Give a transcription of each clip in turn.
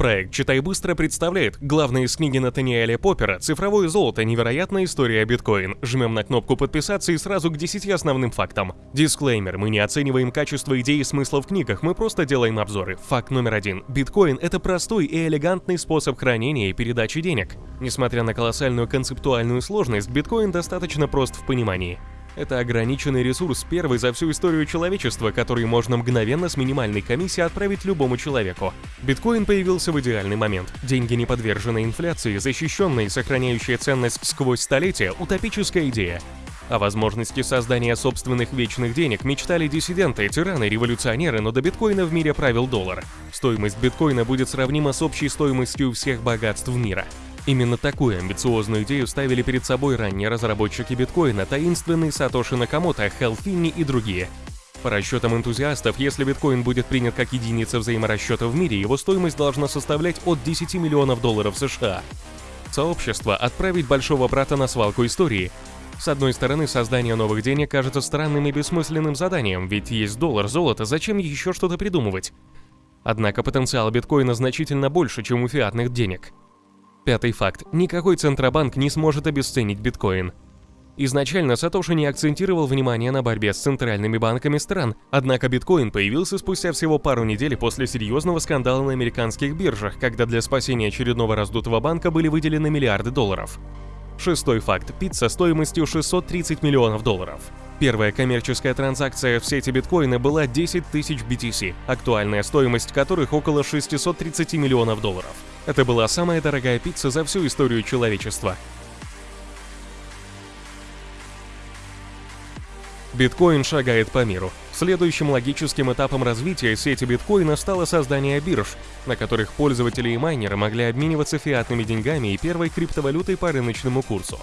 Проект «Читай быстро» представляет главные из книги Натаниэля Поппера «Цифровое золото. Невероятная история биткоин». Жмем на кнопку подписаться и сразу к 10 основным фактам. Дисклеймер. Мы не оцениваем качество идей и смысла в книгах, мы просто делаем обзоры. Факт номер один. Биткоин – это простой и элегантный способ хранения и передачи денег. Несмотря на колоссальную концептуальную сложность, биткоин достаточно прост в понимании. Это ограниченный ресурс, первый за всю историю человечества, который можно мгновенно с минимальной комиссией отправить любому человеку. Биткоин появился в идеальный момент. Деньги не подвержены инфляции, защищенные и сохраняющие ценность сквозь столетия – утопическая идея. О возможности создания собственных вечных денег мечтали диссиденты, тираны, революционеры, но до биткоина в мире правил доллар. Стоимость биткоина будет сравнима с общей стоимостью всех богатств мира. Именно такую амбициозную идею ставили перед собой ранние разработчики биткоина, таинственный Сатоши Накамото, Хелл Финни и другие. По расчетам энтузиастов, если биткоин будет принят как единица взаиморасчета в мире, его стоимость должна составлять от 10 миллионов долларов США. Сообщество отправить большого брата на свалку истории. С одной стороны, создание новых денег кажется странным и бессмысленным заданием, ведь есть доллар, золото, зачем еще что-то придумывать? Однако потенциал биткоина значительно больше, чем у фиатных денег. Пятый факт. Никакой центробанк не сможет обесценить биткоин. Изначально Сатоши не акцентировал внимание на борьбе с центральными банками стран, однако биткоин появился спустя всего пару недель после серьезного скандала на американских биржах, когда для спасения очередного раздутого банка были выделены миллиарды долларов. Шестой факт. Пицца стоимостью 630 миллионов долларов. Первая коммерческая транзакция в сети биткоина была 10 тысяч BTC, актуальная стоимость которых около 630 миллионов долларов. Это была самая дорогая пицца за всю историю человечества. Биткоин шагает по миру. Следующим логическим этапом развития сети биткоина стало создание бирж, на которых пользователи и майнеры могли обмениваться фиатными деньгами и первой криптовалютой по рыночному курсу.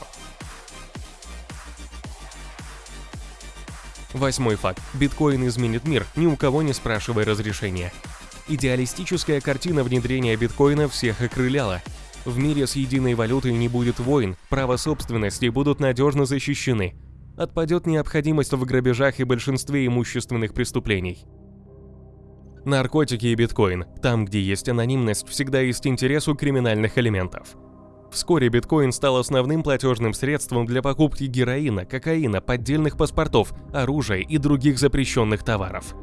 Восьмой факт. Биткоин изменит мир, ни у кого не спрашивая разрешения. Идеалистическая картина внедрения биткоина всех окрыляла. В мире с единой валютой не будет войн, право собственности будут надежно защищены. Отпадет необходимость в грабежах и большинстве имущественных преступлений. Наркотики и биткоин. Там, где есть анонимность, всегда есть интерес у криминальных элементов. Вскоре биткоин стал основным платежным средством для покупки героина, кокаина, поддельных паспортов, оружия и других запрещенных товаров.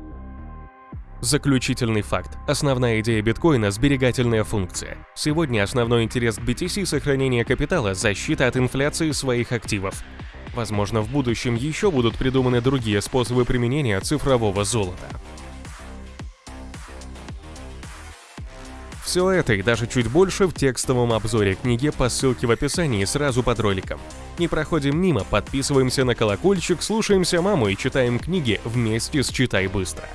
Заключительный факт. Основная идея биткоина – сберегательная функция. Сегодня основной интерес к BTC – сохранение капитала, защита от инфляции своих активов. Возможно, в будущем еще будут придуманы другие способы применения цифрового золота. Все это и даже чуть больше в текстовом обзоре книги по ссылке в описании сразу под роликом. Не проходим мимо, подписываемся на колокольчик, слушаемся маму и читаем книги вместе с «Читай быстро».